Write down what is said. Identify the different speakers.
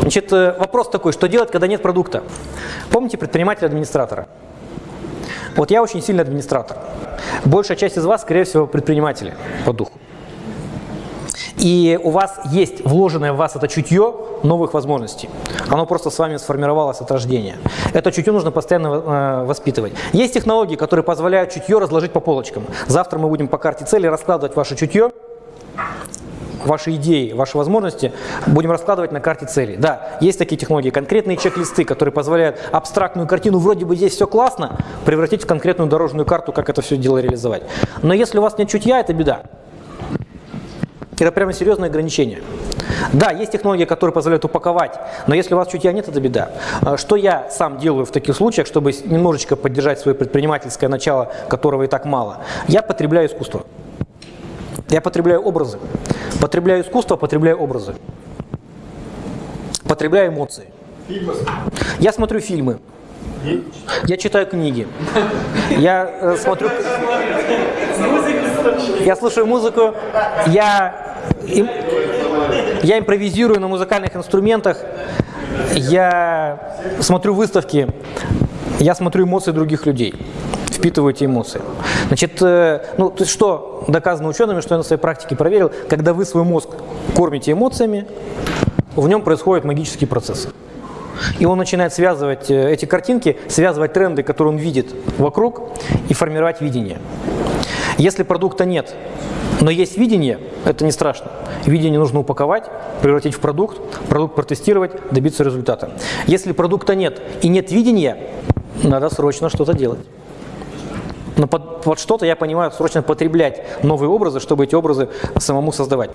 Speaker 1: Значит, э, вопрос такой, что делать, когда нет продукта? Помните предпринимателя-администратора? Вот я очень сильный администратор. Большая часть из вас, скорее всего, предприниматели по духу. И у вас есть вложенное в вас это чутье новых возможностей. Оно просто с вами сформировалось от рождения. Это чутье нужно постоянно э, воспитывать. Есть технологии, которые позволяют чутье разложить по полочкам. Завтра мы будем по карте цели раскладывать ваше чутье, ваши идеи, ваши возможности будем раскладывать на карте цели. Да, есть такие технологии, конкретные чек-листы, которые позволяют абстрактную картину, вроде бы здесь все классно, превратить в конкретную дорожную карту, как это все дело реализовать. Но если у вас нет чутья, это беда. Это прямо серьезное ограничение. Да, есть технологии, которые позволяют упаковать, но если у вас чутья нет, это беда. А, что я сам делаю в таких случаях, чтобы немножечко поддержать свое предпринимательское начало, которого и так мало? Я потребляю искусство. Я потребляю образы. Потребляю искусство, потребляю образы. Потребляю эмоции. Я смотрю фильмы. Я читаю книги. Я э, смотрю... Я слушаю музыку. Я, им, я импровизирую на музыкальных инструментах. Я смотрю выставки. Я смотрю эмоции других людей впитываю эти эмоции. Значит, э, ну, то есть что доказано учеными, что я на своей практике проверил, когда вы свой мозг кормите эмоциями, в нем происходят магические процессы. И он начинает связывать э, эти картинки, связывать тренды, которые он видит вокруг, и формировать видение. Если продукта нет, но есть видение, это не страшно. Видение нужно упаковать, превратить в продукт, продукт протестировать, добиться результата. Если продукта нет и нет видения, надо срочно что-то делать. Но под, под что-то я понимаю срочно потреблять новые образы, чтобы эти образы самому создавать.